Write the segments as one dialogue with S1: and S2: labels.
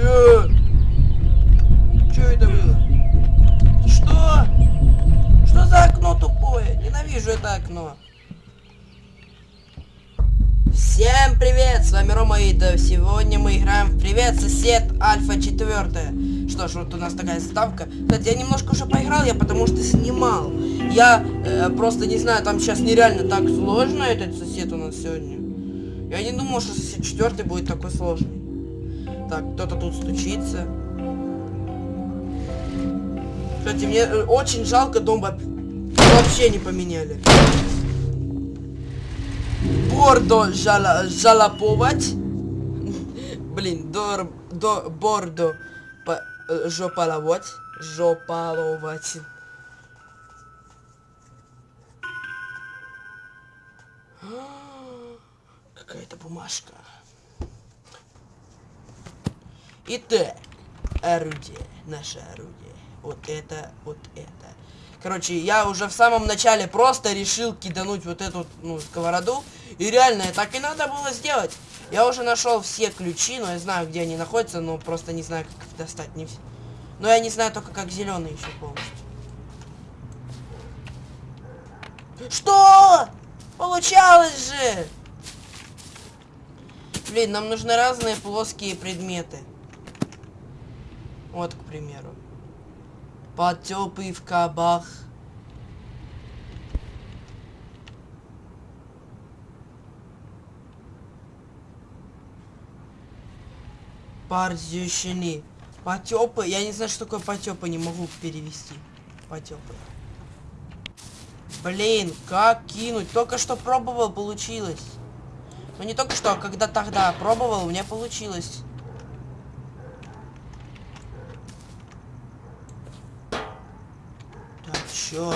S1: Чё? Чё это было? Что? Что за окно тупое? Ненавижу это окно. Всем привет, с вами Рома Ида. Сегодня мы играем в Привет, сосед Альфа 4. Что ж, вот у нас такая ставка. Кстати, я немножко уже поиграл, я потому что снимал. Я э, просто не знаю, там сейчас нереально так сложно этот сосед у нас сегодня. Я не думал, что сосед 4 будет такой сложный. Так, кто-то тут стучится. Кстати, мне э, очень жалко дом вообще не поменяли. Бордо жала, жалоповать. Блин, до, до бордо по, э, жопаловать. Жопаловать. Какая-то бумажка. Итак, орудие, наше орудие. Вот это, вот это. Короче, я уже в самом начале просто решил кидануть вот эту, ну, сковороду. И реально, так и надо было сделать. Я уже нашел все ключи, но я знаю, где они находятся, но просто не знаю, как их достать. Не. Но я не знаю только, как зеленый еще полностью. Что? Получалось же! Блин, нам нужны разные плоские предметы. Вот, к примеру. Потёпы в кабах. Парзющини. Потёпы. Я не знаю, что такое потёпы, не могу перевести. Потёпы. Блин, как кинуть? Только что пробовал, получилось. Ну не только что, а когда тогда пробовал, у меня получилось. Чё?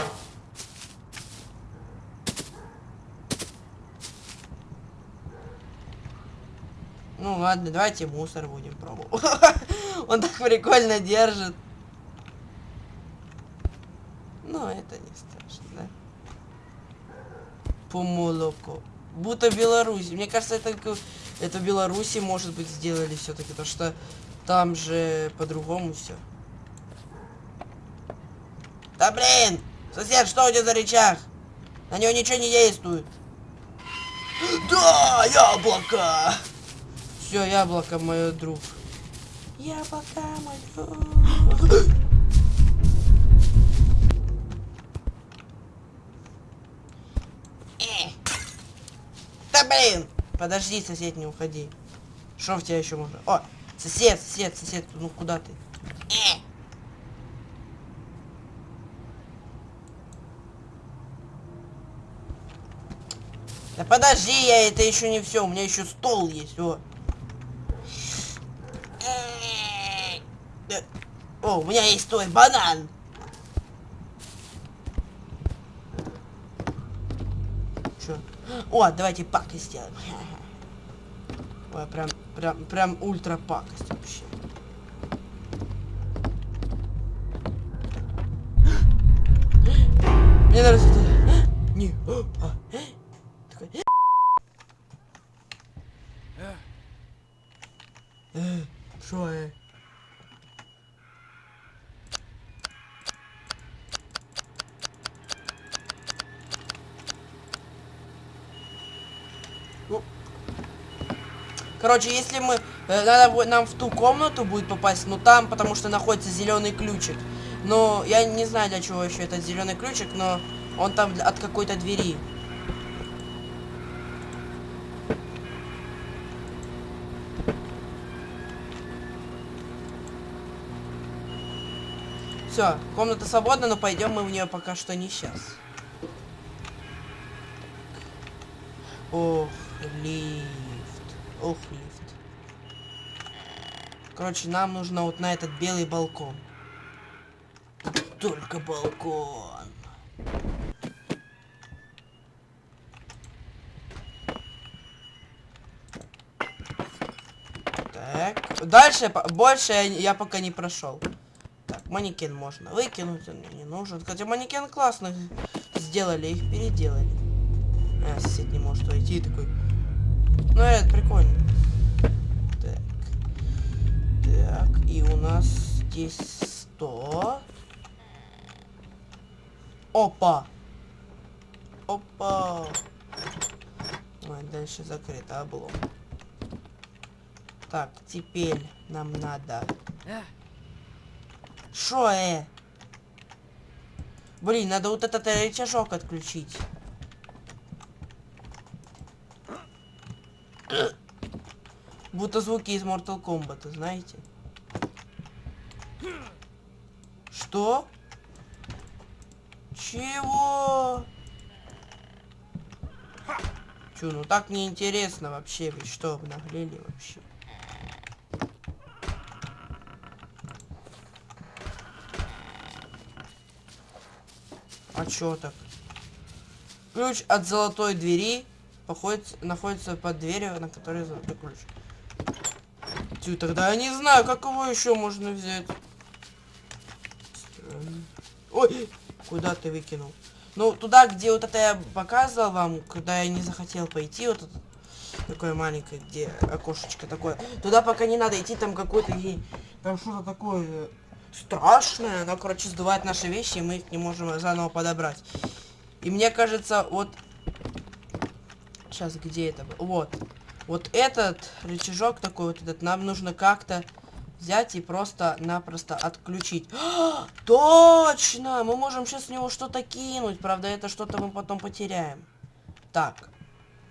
S1: Ну ладно, давайте мусор будем пробовать. Он так прикольно держит. Ну, это не страшно, да? По молоку. Будто Беларусь. Мне кажется, это, это Беларуси, может быть, сделали все-таки, потому что там же по-другому все. Да блин! Сосед, что у тебя за рычаг? На него ничего не действует. Да, яблоко! Все, яблоко, мой друг. Яблоко, мой друг. Э. Да блин! Подожди, сосед, не уходи. Что в тебя еще можно? О, сосед, сосед, сосед, ну куда ты? Да подожди, я это еще не все, у меня еще стол есть, о. Э. О, у меня есть твой банан. Чё? О, давайте пакость сделаем. Ой, прям, прям, прям ультра пакость вообще. Мне нравится это. Не. а, такой. Э, Шо, э? Ну, Короче, если мы... э, надо нам в ту комнату будет попасть, но там, потому что находится зеленый ключик. Но я не знаю, для чего еще этот зеленый ключик, но он там от какой-то двери. Все, комната свободна, но пойдем мы в нее пока что не сейчас. Ох, лифт. Ох, лифт. Короче, нам нужно вот на этот белый балкон. Только балкон. Так. Дальше, больше я, пока не прошел. Так, манекен можно выкинуть, он мне не нужен. Хотя манекен классно сделали, их переделали. А, сосед не может войти такой. Ну, это прикольно. Так. Так. здесь 100. Опа! Опа! Ой, дальше закрыто, облом. Так, теперь нам надо... Шо, э? Блин, надо вот этот э, рычажок отключить. Будто звуки из Mortal Kombat, знаете? Что? Чего? Чё, ну так неинтересно вообще, вы что, обнаглели вообще? А чё так? Ключ от золотой двери походит, находится под дверью, на которой золотой ключ. Тю, тогда я не знаю, как его еще можно взять. Странно. Ой, куда ты выкинул? Ну, туда, где вот это я показывал вам, когда я не захотел пойти, вот это такое маленькое, где окошечко такое. Туда пока не надо идти, там какой-то там что-то такое страшное. Оно, короче, сдувает наши вещи, и мы их не можем заново подобрать. И мне кажется, вот... Сейчас, где это? Вот. Вот этот рычажок такой вот этот, нам нужно как-то взять и просто-напросто отключить. А, точно! Мы можем сейчас с него что-то кинуть. Правда, это что-то мы потом потеряем. Так.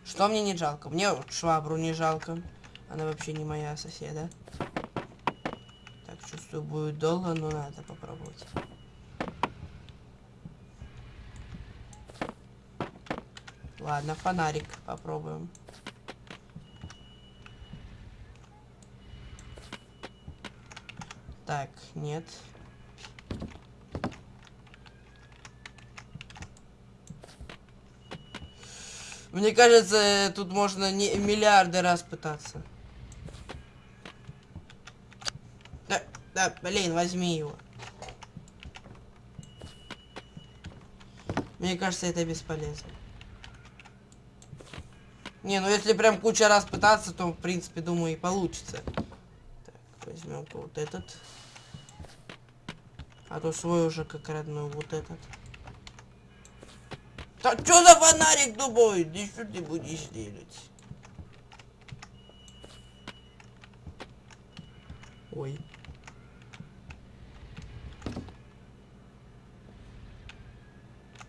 S1: Что мне не жалко? Мне швабру не жалко. Она вообще не моя соседа. Так, чувствую, будет долго, но надо попробовать. Ладно, фонарик попробуем. Так, нет. Мне кажется, тут можно не миллиарды раз пытаться. Да, да, блин, возьми его. Мне кажется, это бесполезно. Не, ну если прям куча раз пытаться, то в принципе, думаю, и получится. Возьмем вот этот. А то свой уже как родной вот этот. Так что за фонарик тупой? Да что ты будешь делать? Ой.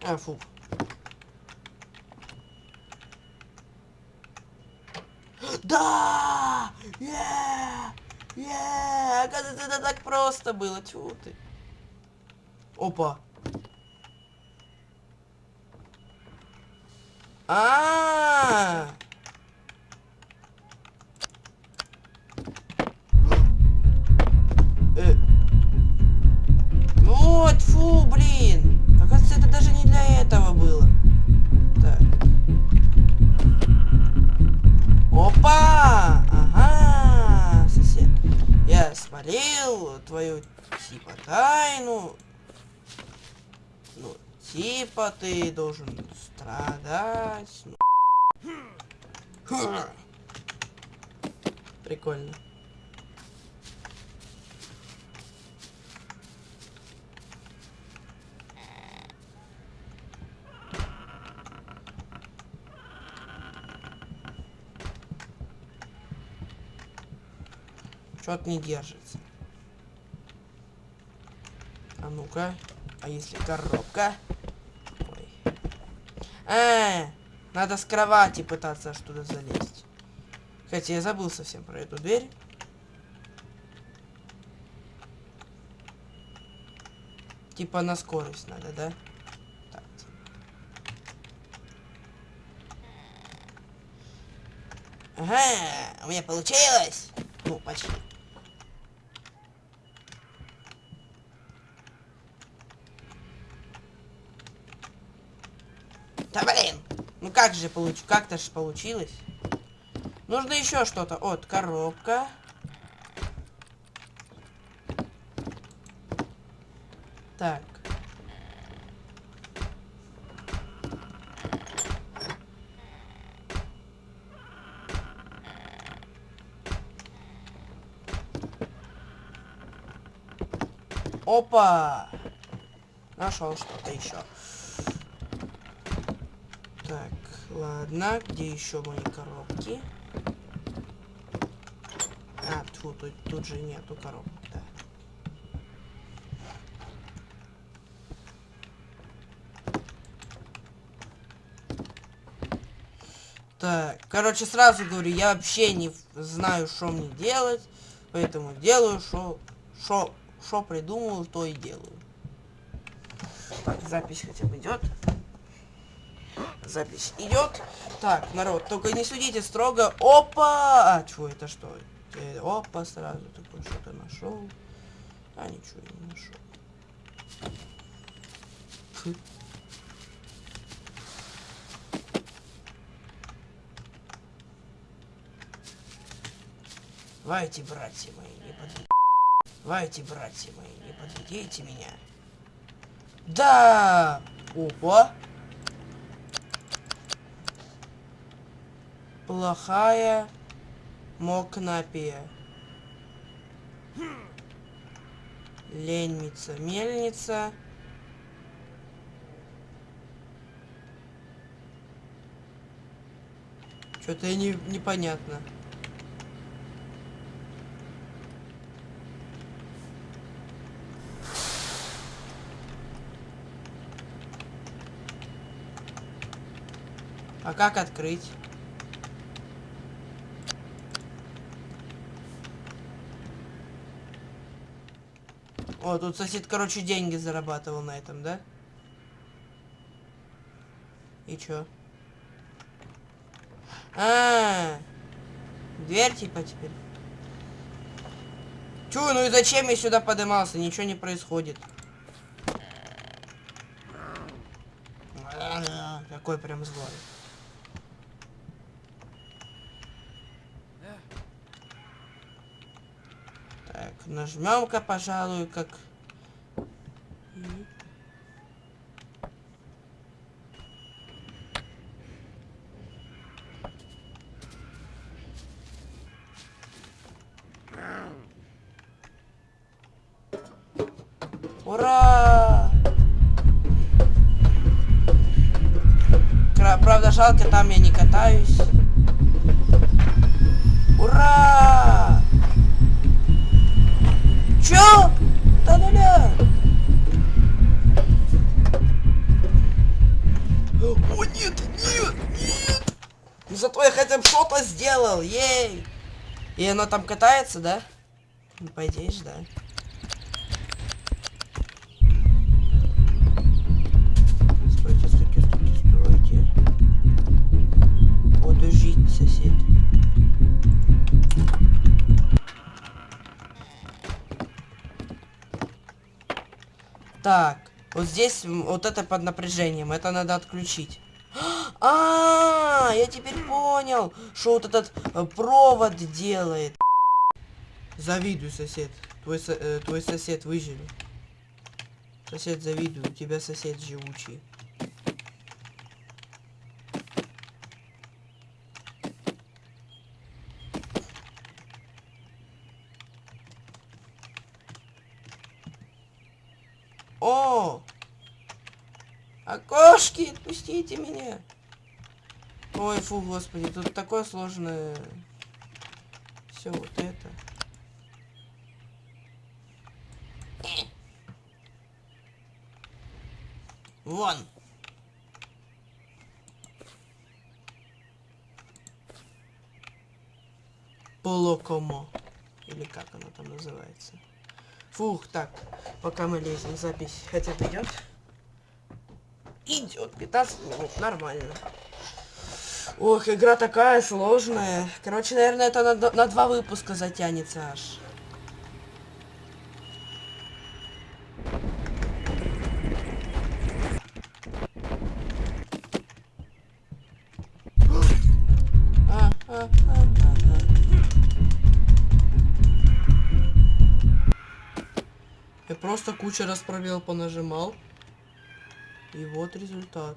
S1: А, фу. Да! Yeah! Yeah! Оказывается, это так просто было. Чего ты? Опа. А, -а, -а! Э. Вот, фу, блин. Оказывается, это даже не для этого было. Так. Опа! Ага, сосед. Я свалил твою типа тайну. Ну, типа ты должен страдать. Ну. Прикольно. Что-то не держится. А ну-ка. А если коробка? Ой. Э, надо с кровати пытаться туда залезть. Хотя я забыл совсем про эту дверь. Типа на скорость надо, да? Так. Ага, у меня получилось. Ну, почти. Да блин! Ну как же получ... Как-то же получилось. Нужно еще что-то. Вот, коробка. Так. Опа! Нашел что-то еще. Так, ладно. Где еще мои коробки? А, тьфу, тут, тут же нету коробок, да. Так, короче, сразу говорю, я вообще не знаю, что мне делать, поэтому делаю, что, что, придумал, то и делаю. Так, запись хотя бы идет. Запись идет. Так, народ, только не судите строго. Опа! А, что это что? Э, опа, сразу такой что-то нашел. А, ничего не нашел. Фу. Давайте, братья мои, не подведите. Давайте, братья мои, не подведите меня. Да! Опа! Плохая мокнапия. Ленница, мельница. Что-то не, непонятно. А как открыть? О, тут сосед, короче, деньги зарабатывал на этом, да? И чё? А, -а, -а. дверь типа теперь. Чё, ну и зачем я сюда подымался? Ничего не происходит. Какой прям злой. Нажмем-ка, пожалуй, как... Ура! Правда, жалко, там я не катаюсь. Ура! Чё? Да нуля. О, нет, нет, нет. Ну зато я хотя бы что-то сделал, ей. И оно там катается, да? Ну, по идее да. Так, вот здесь вот это под напряжением, это надо отключить. А, -а, -а я теперь понял, что вот этот э, провод делает. Завидую, сосед. Твой, со э, твой сосед выжил. Сосед, завидую, у тебя сосед живучий. О! Окошки, отпустите меня. Ой, фу, господи, тут такое сложное. Все вот это. Вон. Полокомо. Или как оно там называется. Фух, так, пока мы лезем, запись хотя бы идет. Идет, 15 минут, нормально. Ох, игра такая сложная. Короче, наверное, это на, на два выпуска затянется аж. Я просто куча раз пробел понажимал. И вот результат.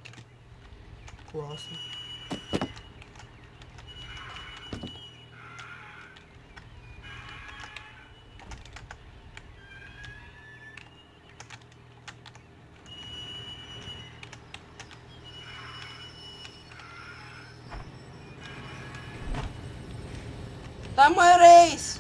S1: Классно. Там мой рейс.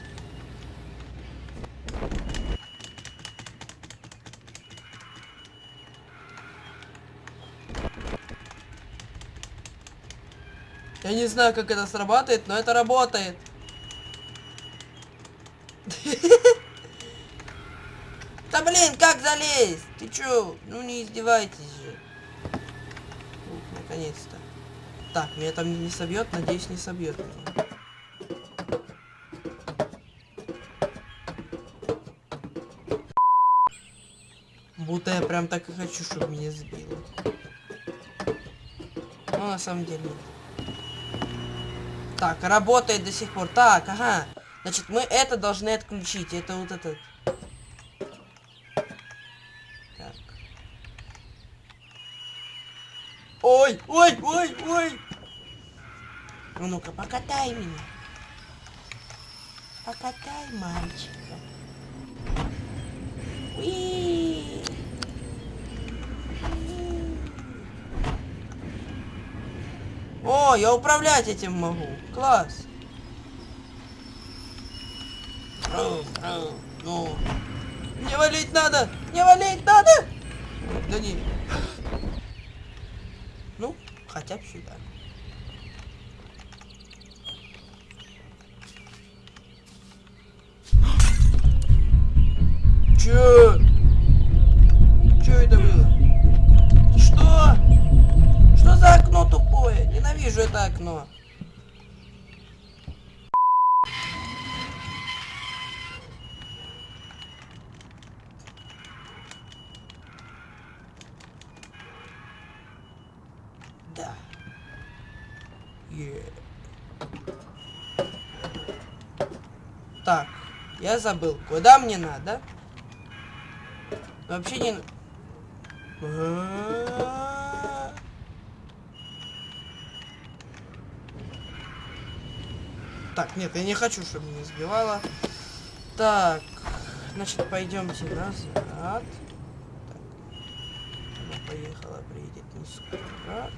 S1: Я не знаю, как это срабатывает, но это работает. Да блин, как залезть? Ты чё? Ну не издевайтесь же. Наконец-то. Так, меня там не собьет, надеюсь, не собьет меня. Будто я прям так и хочу, чтобы меня сбило. Но на самом деле. Так, работает до сих пор. Так, ага. Значит, мы это должны отключить. Это вот этот. Так. Ой, ой, ой, ой. Ну ну-ка, покатай меня. Покатай мальчика. Уи. О, я управлять этим могу. Класс. Ну. Не валить надо! Не валить надо! Да не. Ну, хотя бы сюда. Чё Ненавижу это окно. Да. Е. Так, я забыл, куда мне надо? Вообще не... А. Так, нет, я не хочу, чтобы меня сбивало. Так, значит, пойдемте назад. Так. Она поехала, приедет не скоро.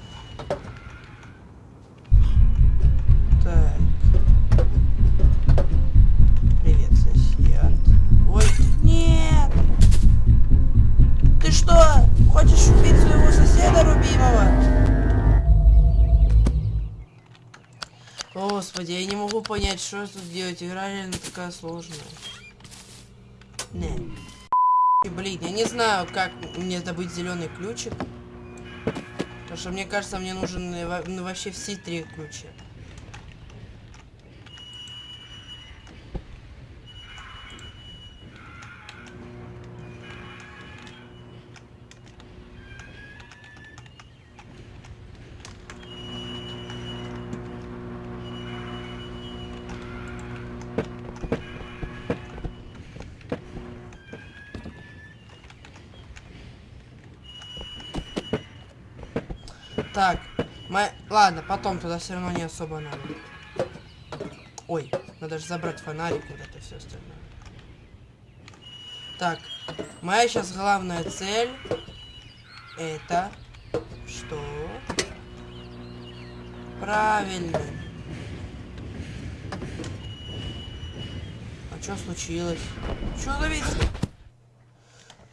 S1: Понять, что тут делать. Игра реально такая сложная. Не. Блин, я не знаю, как мне добыть зеленый ключик. Потому что мне кажется, мне нужен э, ну, вообще все три ключа. Так, мы... Ладно, потом туда все равно не особо надо. Ой, надо же забрать фонарик, вот это все остальное. Так, моя сейчас главная цель это что? Правильно. А что случилось? Что завис?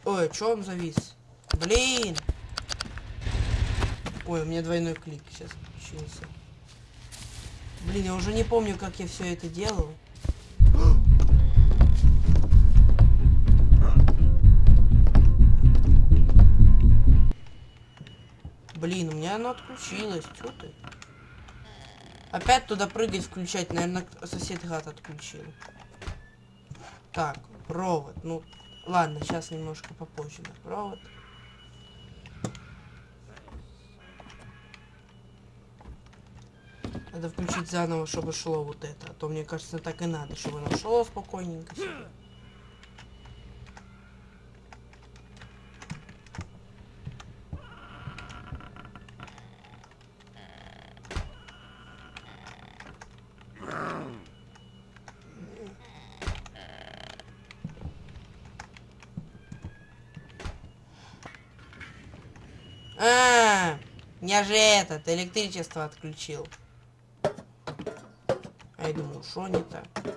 S1: Ой, что он завис? Блин! Ой, у меня двойной клик сейчас включился. Блин, я уже не помню, как я все это делал. Блин, у меня оно отключилось. Чё ты? Опять туда прыгать, включать. Наверное, сосед гад отключил. Так, провод. Ну, ладно, сейчас немножко попозже на провод. Надо включить заново, чтобы шло вот это. А то, мне кажется, так и надо, чтобы оно шло спокойненько. А, я же этот, электричество отключил. Думаю, что не так?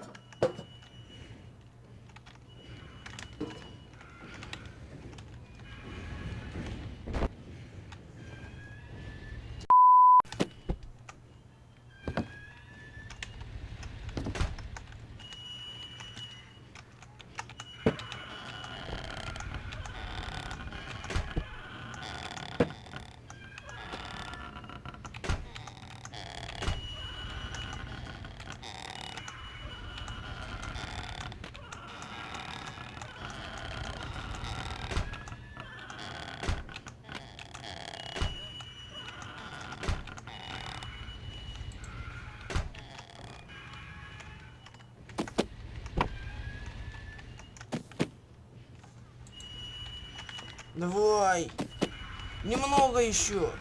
S1: Давай. Немного еще.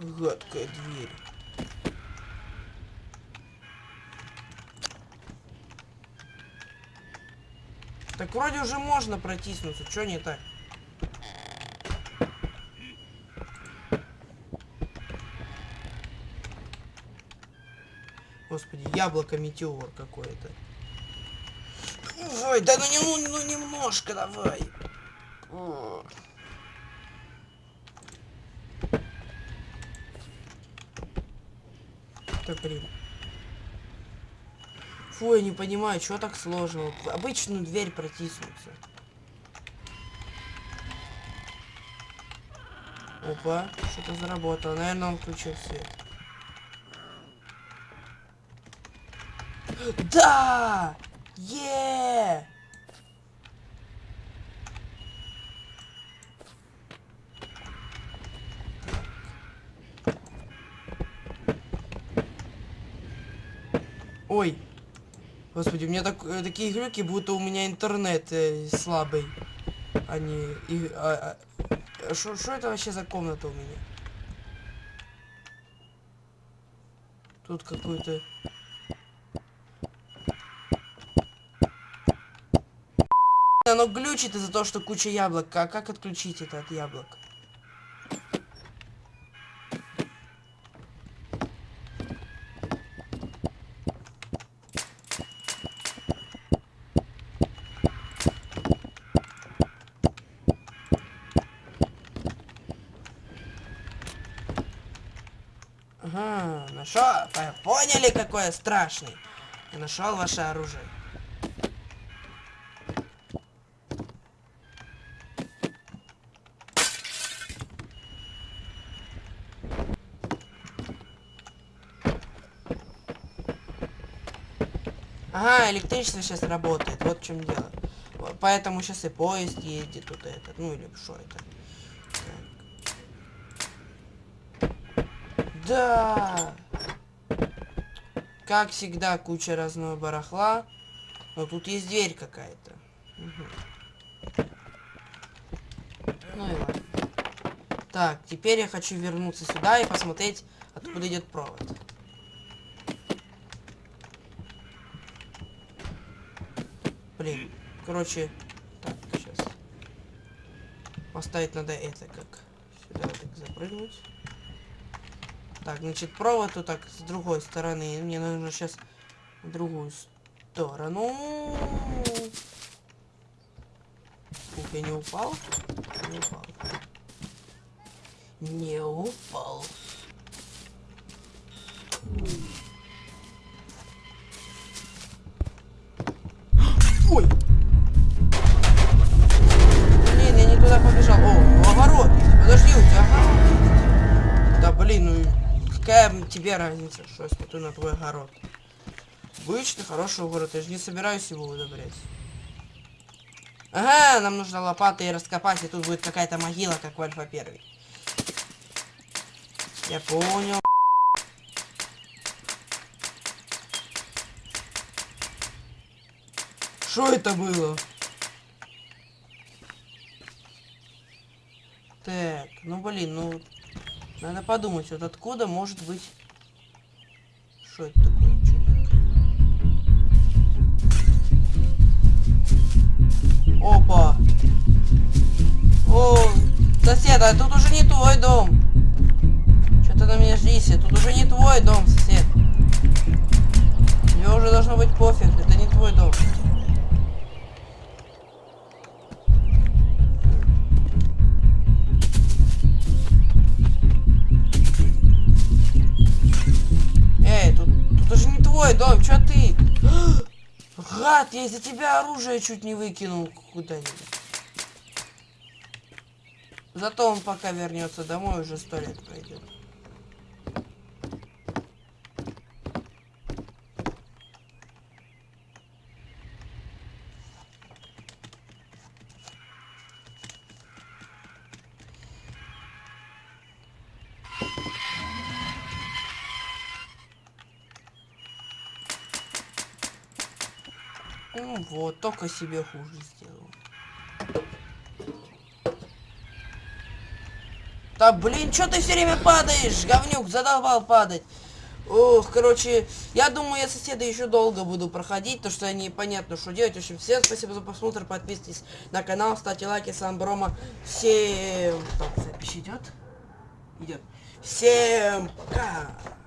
S1: Гадкая дверь. Так вроде уже можно протиснуться, что не так? Господи, яблоко-метеор какое-то. Ой, да ну, не, ну, ну немножко давай. О. Блин. Фу, я не понимаю, что так сложно. Обычную дверь протиснуться. Опа, что-то заработало. Наверное, он включил свет. Да! Е! Ой. Господи, у меня так, э, такие глюки, будто у меня интернет э, слабый. Они... И, а, а, это вообще за комната у меня? Тут какой-то... Оно глючит из-за того, что куча яблок. А как отключить это от яблок? Ага, нашел. Поняли, какое страшный? Я нашел ваше оружие. Ага, электричество сейчас работает, вот в чем дело. Поэтому сейчас и поезд едет, тут этот, ну или что это. Так. Да! Как всегда, куча разного барахла. Но тут есть дверь какая-то. Угу. Ну и ладно. Так, теперь я хочу вернуться сюда и посмотреть, откуда идет провод. Блин, короче, так, сейчас. Поставить надо это как. Сюда так запрыгнуть. Так, значит, провод вот так с другой стороны. Мне нужно сейчас в другую сторону. Ух, я не упал? Не упал. Не упал. Ой! Какая тебе разница, что я смотрю на твой огород? Обычный хороший город, я же не собираюсь его удобрять. Ага, нам нужно лопаты и раскопать, и тут будет какая-то могила, как в Альфа 1. Я понял. Что это было? Так, ну блин, ну... Надо подумать, вот откуда может быть... Что это такое? Опа! О, сосед, а тут уже не твой дом. Что ты на меня ждися? Тут уже не твой дом, сосед. Тебе уже должно быть пофиг, это не твой дом. Гад, я из-за тебя оружие чуть не выкинул куда-нибудь. Зато он пока вернется домой, уже сто лет пройдет. Ну вот, только себе хуже сделал. Да блин, что ты все время падаешь? Говнюк, задолбал падать. Ох, короче, я думаю, я соседа еще долго буду проходить, то что я непонятно, что делать. В общем, всем спасибо за просмотр, подписывайтесь на канал, ставьте лайки, с вами Брома. Всем... Так, запись идет? Идет. Всем пока!